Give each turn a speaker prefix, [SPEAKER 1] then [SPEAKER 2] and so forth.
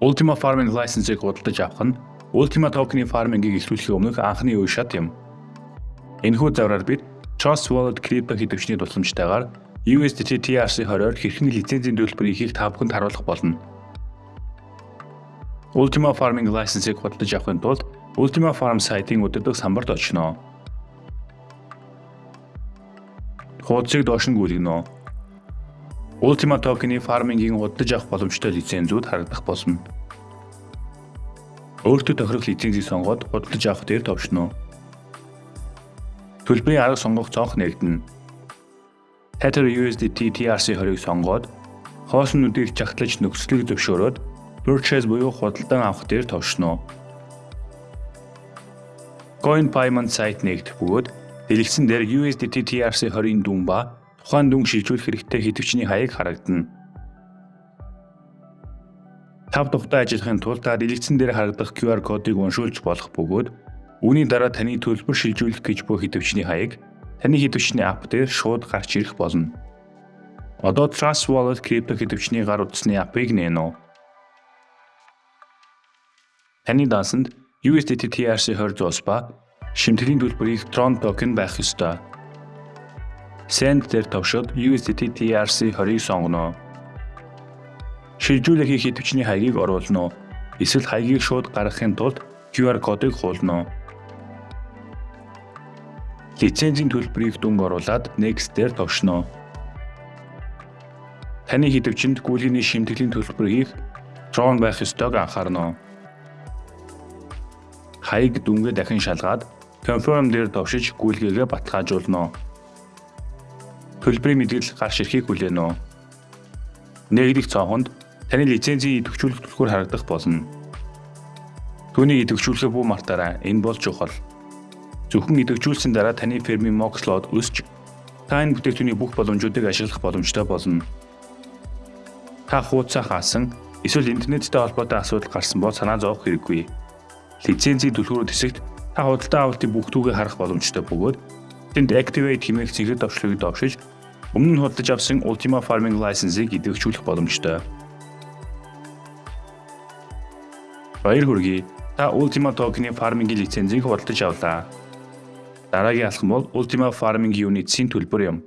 [SPEAKER 1] Ultima Farming license-ыг худалдаж авах нь Ultima token-ийн фармингийг эхлүүлэхийн өмнөх анхны үе шат юм. Энэхүү завраар бид Trust Wallet крипто хэвтвчний тусламжтайгаар USDT TRC20-оор хэрхэн лицензийн төлбөр ихийг та бүхэнд харуулах болно. Ultima Farming license-ыг худалдаж авахын тулд Ultima Farm сайтын өдөртөг самбарт очно. Хуудсыг доош нь гүйлгэнэ. Ultima token-ийн фармингийн худалдаж авах боломжтой лицензүүд харагдах болно. Өөртөө тохирох лицензийг сонгоод худалдаж авах дээр товшно. Төлбөрийн арга сонгох цонх нээлтэн. Tether USDT TRC20-ыг сонгоод хооснуудыг чагтлаж нөхцөлийг зөвшөөрөөд purchase буюу худалдан авах дээр товшно. Coin payment сайт нэгдэх бөгөөд дэлгэцэн дээр USDT TRC20-ийн дүн ба тухайн дүн шилжүүлэх хэрэгтэй хэдвчний хаяг харагдана. Тав тухтай ажиллахын тулд дэлгэцэн дээр харагдах QR кодыг уншуулж болох бөгөөд үүний дараа таны төлбөр шилжүүлэх гэж буй хэдвчний хаяг таны хэдвчний апп дээр шууд гарч ирэх болно. Одоо Trust Wallet крипто хэдвчний гар утасны аппыг нээнэ. Таны дансанд USDT TRC20 зоос ба шимтгэлийн төлбөрийг Tron токен байх ёстой. Send дээр товшоод USDT TRC20-ыг сонгоно шилжүүлэх хийх идэвчний хаягийг оруулна уу? Эсвэл хаягийг шууд гаргахын тулд QR кодыг хуулна уу? Лицензийн төлбөрийг дүнг оруулаад Next дээр товшно. Таны хэдвчэнд гүйлгээний шимтгэлийн төлбөр хийх Tron байх ёстойг анхаарна. Хаяг дүнгээ дахин шалгаад Confirm дээр товшиж гүйлгээгээ баталгаажуулна. Төлбөрийн мэдгэл гарч ирэхийг хүлээнэ. Нэгдэх цонхонд таны лицензийн идэвхжүүлэх түлхүүр харагдах болно. Түүнийг идэвхжүүлэхээ бүү мартаарай. Энэ бол чухал. Зөвхөн идэвхжүүлсэн дараа таны фермийн Moxlot өсч та энэ бүтээгдэхүүний бүх боломжуудыг ашиглах боломжтой болно. Та хуудасаа хаасан эсвэл интернеттэй холбоотой асуудал гарсан бол санаа зовох хэрэггүй. Лицензийн түлхүүрүүд хэсэгт та худалдаа авалтын бүх түүхийг харах боломжтой бөгөөд тэнд Activate хэмээх цэгцэр давшлыг давшиж өмнө нь худалдаж авсан Ultima Farming License-ийг идэвхжүүлэх боломжтой. Баяр хүргэе. Та Ultima Token-ийн фармингийн лицензийг худалдаж авлаа. Дараагийн алхам бол Ultima Farming Units-ийн төлбөр юм.